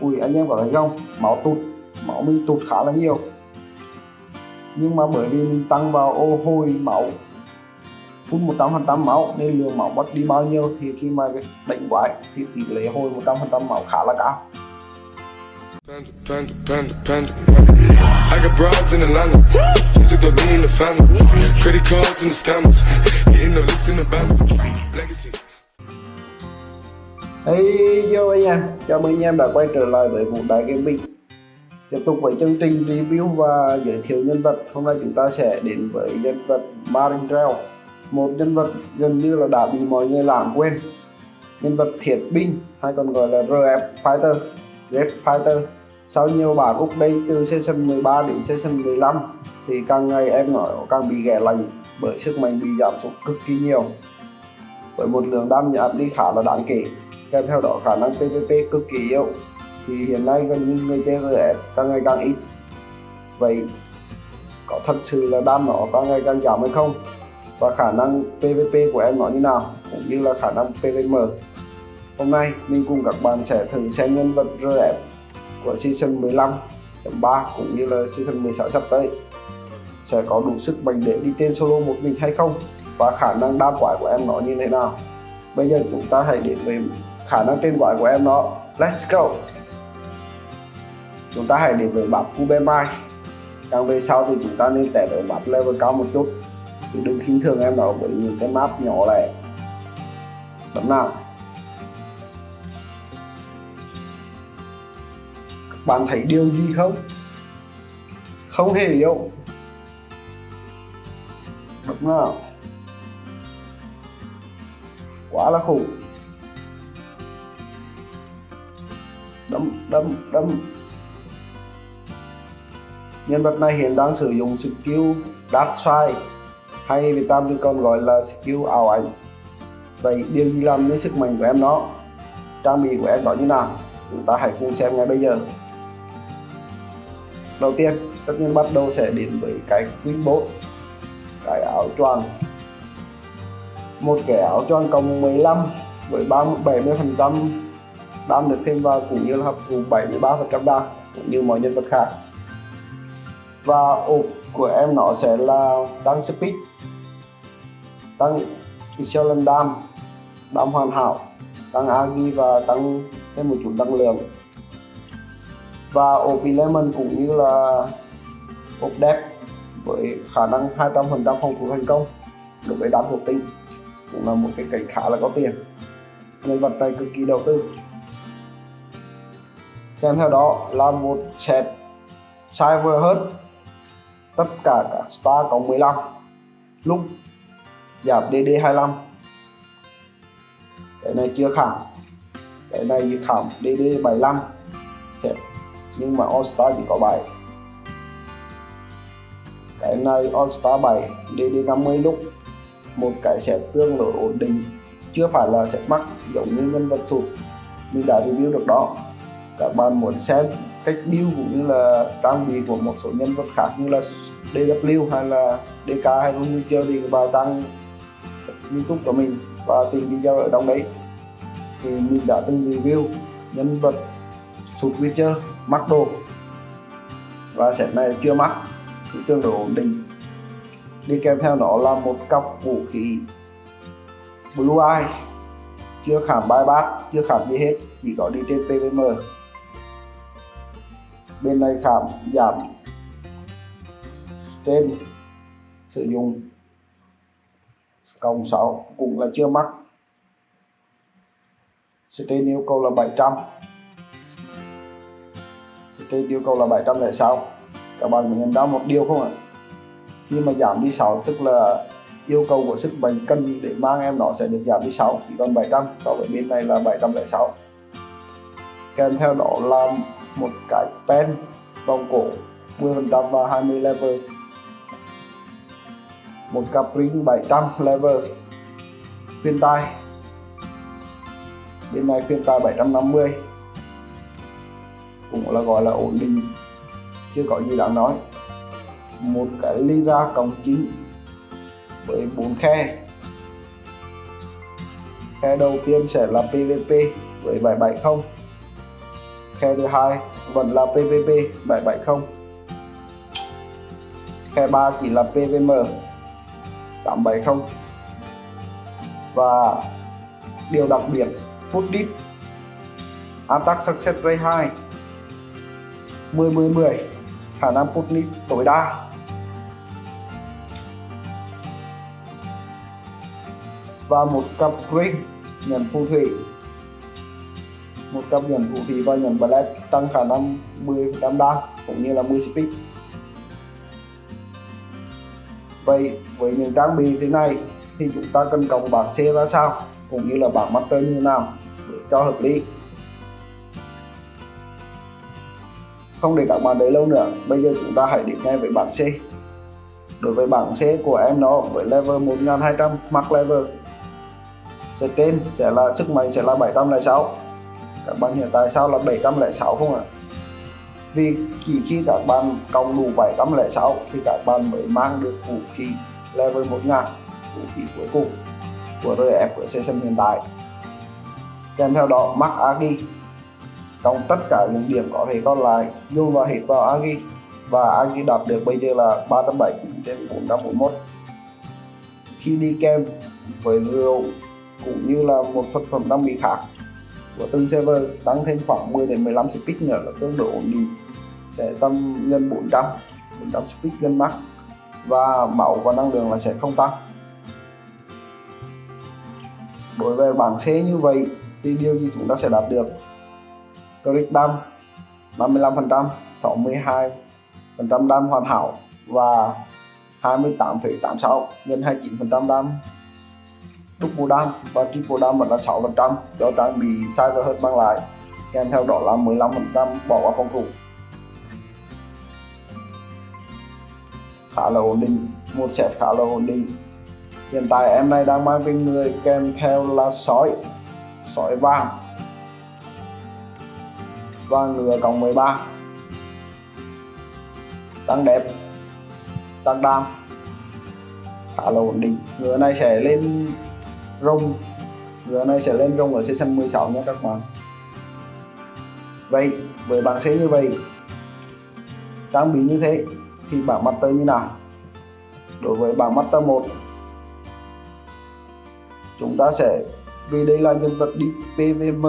ui anh em có thấy không máu tụt máu mình tụt khá là nhiều nhưng mà bởi vì mình tăng vào ô hồi máu phun 100% máu nên lượng máu mất đi bao nhiêu thì khi mà đánh quái thì tỷ lệ hồi 100% máu khá là cao Panda, panda, panda, panda. I got broads in Atlanta. Just took the lean in the family. Credit cards and the scammers. Hitting the licks in the band. Legacies. Hey yo anh em, chào mừng anh em đã quay trở lại với Vũ Đại Gaming. Tiếp tục với chương trình review và giới thiệu nhân vật. Hôm nay chúng ta sẽ đến với nhân vật Marin Một nhân vật gần như là đã bị mọi người lãng quên. Nhân vật thiệt binh hay còn gọi là RF Fighter. Red Fighter. Sau nhiều bản đây từ season 13 đến season 15 Thì càng ngày em nói càng bị ghẻ lành bởi sức mạnh bị giảm xuống cực kỳ nhiều. Với một lượng đam giảm đi khá là đáng kể kèm theo đó, khả năng PVP cực kỳ yếu. Thì hiện nay gần như người chơi RF càng ngày càng ít. Vậy có thật sự là đam nó càng ngày càng giảm hay không? Và khả năng PVP của em nó như nào? Cũng như là khả năng PVM hôm nay mình cùng các bạn sẽ thử xem nhân vật RF của season 15.3 cũng như là season 16 sắp tới. Sẽ có đủ sức mạnh để đi trên solo một mình hay không? Và khả năng đam quái của em nó như thế nào? Bây giờ chúng ta hãy đến với khả năng trên gọi của em nó, let's go. Chúng ta hãy đến với map Kubemai càng về sau thì chúng ta nên tẻ ở map level cao một chút. Thì đừng khinh thường em nó bởi những cái map nhỏ lẻ. Bấm nào. Các bạn thấy điều gì không? Không hề hiểu. Bấm nào. Quá là khủng. Đâm đâm đâm. Nhân vật này hiện đang sử dụng skill Dark Side, hay Việt Nam thì còn gọi là skill ảo ảnh. Vậy điều gì làm nên sức mạnh của em nó trang bị của em đó như nào? Chúng ta hãy cùng xem ngay bây giờ. Đầu tiên, tất nhiên bắt đầu sẽ đến với cái Queen Boat cái áo choàng. Một cái áo choàng cộng 15 với 30 70 phần trăm đam được thêm vào cũng như là hấp thụ 73 phần trăm đam cũng như mọi nhân vật khác. Và ộp của em nó sẽ là tăng speed tăng excellent đam đam hoàn hảo tăng agi và tăng thêm một chút năng lượng. Và ộp lemon cũng như là ốp đẹp với khả năng 200% phòng thủ thành công đối với đám thuộc tinh cũng là một cái cảnh khá là có tiền. Nhân vật này cực kỳ đầu tư kèm theo đó là một set cyber hết tất cả các star cộng 15 lúc giảm DD 25 cái này chưa khảm. Cái này khảm DD 75 set. Nhưng mà All Star chỉ có 7 cái này All Star 7 DD 50 lúc. Một cái set tương đối ổn định. Chưa phải là set mắc giống như nhân vật sụt mình đã review được đó các bạn muốn xem cách build cũng như là trang bị của một số nhân vật khác như là DW hay là DK hay là như chơi thì vào trang youtube của mình và tìm video ở trong đấy. Thì mình đã từng review nhân vật sụt Witcher, mắc đồ. Và set này chưa mắc thì tương đối ổn định. Đi kèm theo nó là một cặp vũ khí Blue Eye. Chưa khảm bài bát chưa khảm gì hết, chỉ có đi trên PVM bên này khảm giảm trên sử dụng. Cộng 6 cũng là chưa mắc. Trên yêu cầu là 700 trên yêu cầu là 706 các bạn mình nhận ra một điều không ạ? Khi mà giảm đi 6 tức là yêu cầu của sức mạnh cân để mang em nó sẽ được giảm đi 6 chỉ còn 700 so với bên này là 706 kèm theo đó là một cái pen vòng cổ 10% và 20 level. Một cặp ring 700 level. Phiên tai. Bên này phiên tai 750 cũng là gọi là ổn định. Chưa có gì đáng nói. Một cái Lyra cộng 9 với bốn khe. Khe đầu tiên sẽ là PVP với 770 khe thứ hai, vẫn là PVP 770 khe 3 chỉ là PVM 870 và điều đặc biệt, put dit attack success rate 2 10 10 10 khả năng put dit tối đa. Và một cặp ring nhận phù thủy một cấp nhận vũ khí và nhận black tăng khả năng 10 đam đa cũng như là 10 speed. Vậy, với những trang bị thế này thì chúng ta cần cộng bảng C ra sao? Cũng như là bảng master như nào? Để cho hợp lý. Không để các bạn đợi lâu nữa, bây giờ chúng ta hãy đến ngay với bảng C. Đối với bảng C của em nó với level 1200 max level, sẽ trên, sẽ là, sức mạnh sẽ là 706 các bạn hiện tại sao là 706 không ạ? Vì chỉ khi các bạn cộng đủ 706 thì các bạn mới mang được vũ khí level 1000 vũ khí cuối cùng của RF của Season hiện tại. Kèm theo đó, mắc Agi. Trong tất cả những điểm có thể còn lại, dù vào hết vào Agi, và Agi đạt được bây giờ là 379 trên 441 khi đi kèm với rượu cũng như là một sản phẩm đang bị khác của từng server tăng thêm khoảng 10 đến 15 speed nữa là tương đối ổn định. Sẽ tầm nhân 400 400 speed lên max và máu và năng lượng là sẽ không tăng. Đối với bảng C như vậy thì điều gì chúng ta sẽ đạt được? Crit đam 55% 62 phần trăm đam hoàn hảo và 28,86 nhân 29% đam double đam và triple đam vẫn là 6% cho trang bị cyber hơn mang lại, kèm theo đó là 15% bỏ qua phòng thủ. Khá là ổn định, một set khá là ổn định. Hiện tại em này đang mang bên người kèm theo là sói sói vàng và ngựa cộng 13 tăng đẹp tăng đam, khá là ổn định. Ngựa này sẽ lên rung. Giờ này sẽ lên rung ở season 16 nha các bạn. Vậy, với bảng C như vậy. Trang bị như thế thì bảng master như nào? Đối với bảng master 1 chúng ta sẽ vì đây là nhân vật đi PVM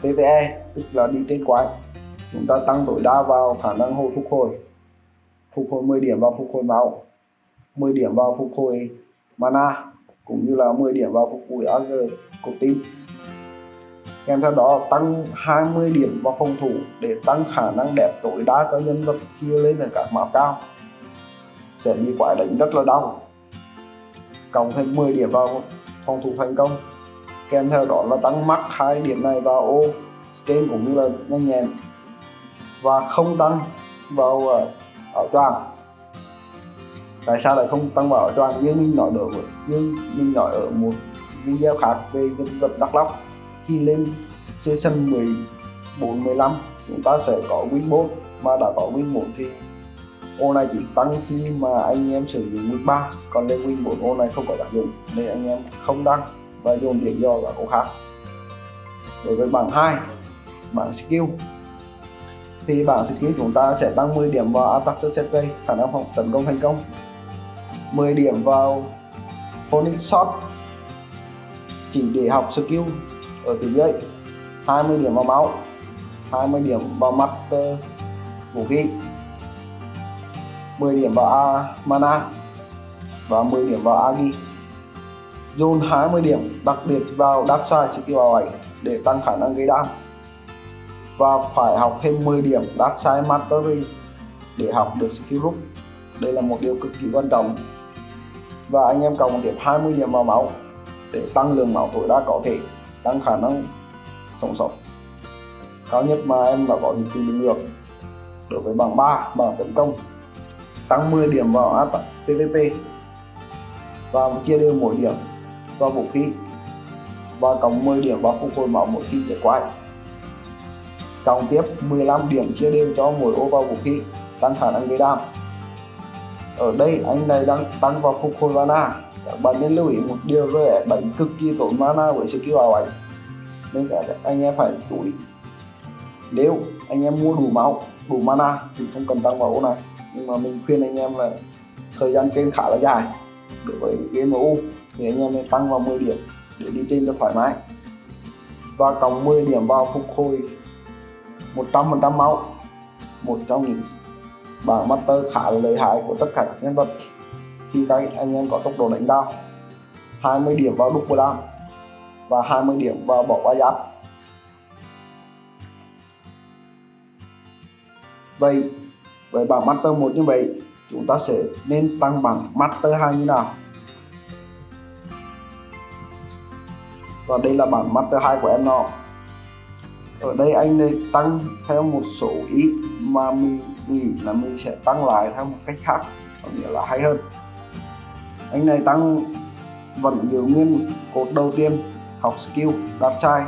PVE tức là đi trên quái. Chúng ta tăng tối đa vào khả năng hồi phục hồi. Phục hồi 10 điểm vào phục hồi máu 10 điểm vào phục hồi mana cũng như là 10 điểm vào phục vụ AG của team kèm theo đó tăng 20 điểm vào phòng thủ để tăng khả năng đẹp tối đa cho nhân vật kia lên ở các map cao. Sẽ bị quái đánh rất là đau. Cộng thêm 10 điểm vào phòng thủ thành công. Kèm theo đó là tăng mắc hai điểm này vào ô trên cũng như là nhanh nhẹn. Và không tăng vào uh, toàn choàng tại sao lại không tăng bảo cho anh như mình nói được như mình nói ở một video khác về nhân vật đắk lóc khi lên season 14 15 chúng ta sẽ có win 4 mà đã có win 1 thì ô này chỉ tăng khi mà anh em sử dụng win 3 còn lên win 4 ô này không có tác dụng, nên anh em không đăng và dùng điểm do vào ô khác. Đối với bảng 2 bảng skill, thì bảng skill chúng ta sẽ tăng 10 điểm vào attack success rate khả năng phòng tấn công thành công. 10 điểm vào phonic shot chỉ để học skill ở phía dưới. 20 điểm vào máu 20 điểm vào mắt uh, vũ khí. 10 điểm vào A, mana và 10 điểm vào agi dồn 20 điểm đặc biệt vào dark side skill vào 7 để tăng khả năng gây đam. Và phải học thêm 10 điểm Dark Side Mastery để học được skill group. Đây là một điều cực kỳ quan trọng và anh em cộng điểm 20 điểm vào máu để tăng lượng máu tối đa có thể, tăng khả năng sống sót. Cao nhất mà em đã có thể kinh được, đối với bảng 3 bảng tấn công, tăng 10 điểm vào attack PVP và chia đều mỗi điểm vào vũ khí và cộng 10 điểm vào phục hồi máu mỗi khi để quái cộng tiếp 15 điểm chia đều cho mỗi ô vào vũ khí, tăng khả năng gây đam ở đây, anh này đang tăng vào phục hồi mana. Các bạn nên lưu ý một điều về đánh cực kỳ tốn mana với skill ảo ảnh. Nên các anh em phải chú ý. Nếu anh em mua đủ máu, đủ mana thì không cần tăng vào ô này. Nhưng mà mình khuyên anh em là thời gian trên khá là dài. Đối với game MU thì anh em nên tăng vào 10 điểm để đi trên cho thoải mái. Và cộng 10 điểm vào phục hồi 100% máu. Một trong những bảng master khá là lợi hại của tất cả các nhân vật. Khi các anh em có tốc độ đánh cao 20 điểm vào double down và 20 điểm vào bỏ qua giáp. Vậy, với bảng master 1 như vậy, chúng ta sẽ nên tăng bảng master 2 như nào? Và đây là bảng master 2 của em nó ở đây anh này tăng theo một số ít mà mình nghĩ là mình sẽ tăng lại theo một cách khác, có nghĩa là hay hơn. Anh này tăng vẫn giữ nguyên cột đầu tiên, học skill, đạt sai.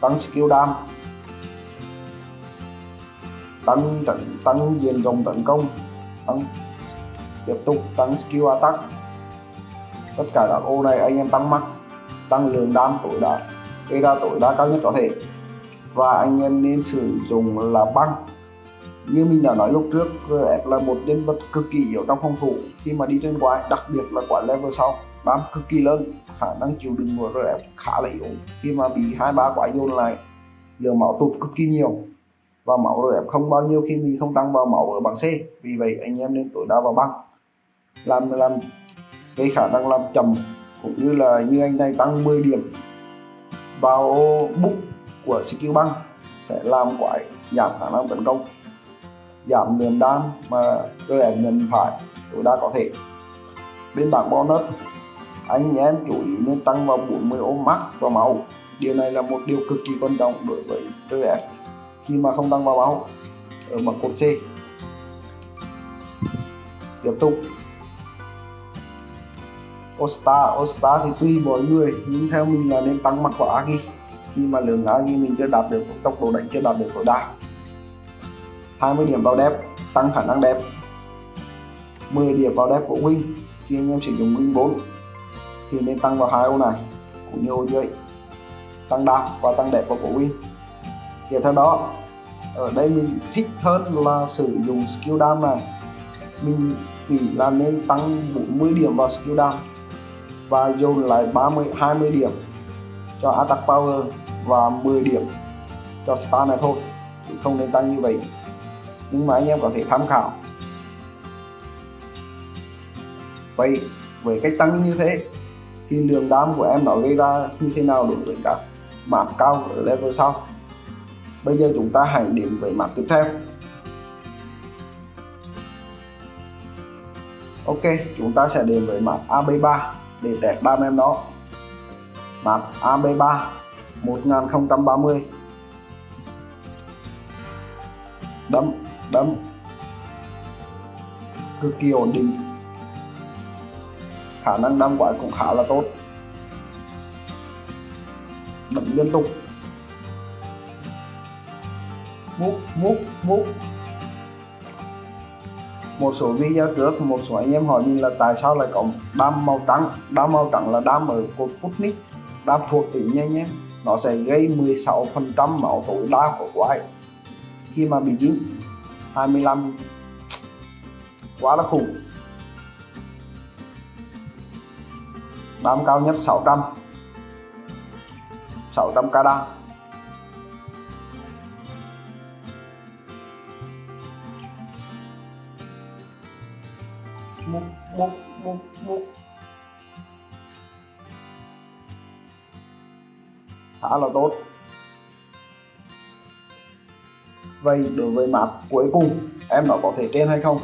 Tăng skill đam. Tăng tấn tăng diện rộng tấn công. Tăng, tiếp tục tăng skill attack. Tất cả các ô này anh em tăng mắt tăng lượng đam tối đa. Gây ra tối đa cao nhất có thể. Và anh em nên sử dụng là băng như mình đã nói lúc trước RF là một nhân vật cực kỳ yếu trong phòng thủ. Khi mà đi trên quái, đặc biệt là quái level sau, bám cực kỳ lớn, khả năng chịu đựng của RF khá là yếu. Khi mà bị hai ba quái dồn lại lượng máu tụt cực kỳ nhiều. Và máu RF không bao nhiêu khi mình không tăng vào máu ở bảng C. Vì vậy, anh em nên tối đa vào băng làm làm, cái khả năng làm chậm, cũng như là như anh này tăng 10 điểm vào book của skill băng, sẽ làm quái giảm khả năng tấn công giảm lượng đam mà rơi ảnh nhận phải, tối đa có thể. Bên bảng bonus, anh em chú ý nên tăng vào 40 ôm max và máu. Điều này là một điều cực kỳ quan trọng đối với RF khi mà không tăng vào máu, ở bảng cột C. Tiếp tục. Osta Osta thì tùy mỗi người, nhưng theo mình là nên tăng mặt của Agi khi mà lượng Agi mình chưa đạt được, tốc độ đánh chưa đạt được tối đa. 20 điểm vào đẹp, tăng khả năng đẹp. 10 điểm vào đẹp của win khi anh em sử dụng win 4 thì nên tăng vào hai ô này, cũng như ô dưới. Tăng đạp và tăng đẹp của win tiếp theo đó, ở đây mình thích hơn là sử dụng skill down này. Mình nghĩ là nên tăng 40 điểm vào skill down và dồn lại 30 20 điểm cho attack power và 10 điểm cho star này thôi, chứ không nên tăng như vậy nhưng mà anh em có thể tham khảo. Vậy với cách tăng như thế, thì lượng đam của em nó gây ra như thế nào đối với các map cao ở level sau? Bây giờ chúng ta hãy đến với map tiếp theo. Ok, chúng ta sẽ đến với map AB3 để test đam em đó map AB3 1030 đấm đâm. Cực kỳ ổn định. Khả năng đâm quái cũng khá là tốt. Đấm liên tục. Múc múc múc. Một số video trước, một số anh em hỏi mình là tại sao lại có đam màu trắng? Đam màu trắng là đam ở cột Putnik đam thuộc tính nha nhé. Nó sẽ gây 16% máu tối đa của quái. Khi mà bị dính 25 quá là khủng. Đam cao nhất 600 600 k đam múc múc múc múc khá là tốt vậy đối với map cuối cùng em nó có thể trên hay không?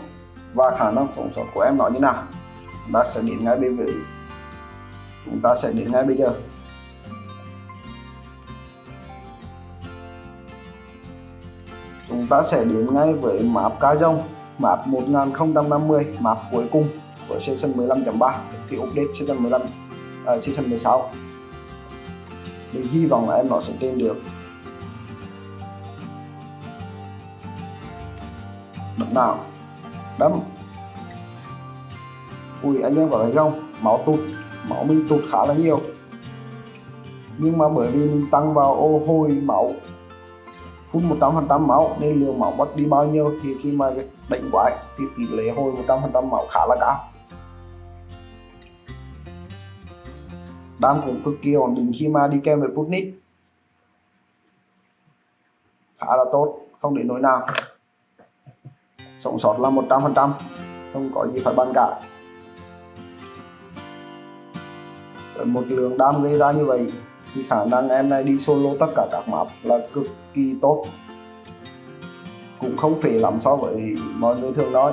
Và khả năng sống sót của em nó như nào? Chúng ta sẽ đến ngay bây giờ chúng ta sẽ đến ngay bây giờ. Chúng ta sẽ đến ngay với map cá rông map 1050 map cuối cùng của season 15.3 thì update season 15 uh, à, season 16 mình hy vọng là em nó sẽ trên được. Đấm nào đấm. Ui, anh em có thấy không? Máu tụt, máu mình tụt khá là nhiều. Nhưng mà bởi vì mình tăng vào ô hôi máu, phun 100% máu, nên lượng máu mất đi bao nhiêu thì khi mà đánh quái thì tỷ lệ hồi 100% máu khá là cao. Đam cũng cực kỳ ổn định khi mà đi kèm với Putnik khá là tốt, không để nỗi nào sống sót là 100% không có gì phải bàn cả. Với một lượng đam gây ra như vậy thì khả năng em này đi solo tất cả các map là cực kỳ tốt. Cũng không phế lắm so với mọi người thường nói.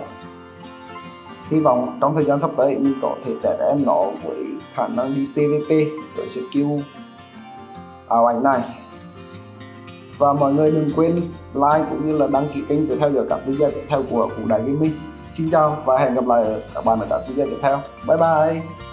Hy vọng trong thời gian sắp tới mình có thể test em nó với khả năng đi PVP với skill ảo ảnh này và mọi người đừng quên like cũng như là đăng ký kênh để theo dõi các video tiếp theo của Phú Đại Gaming. Xin chào và hẹn gặp lại các bạn ở các video tiếp theo. Bye bye!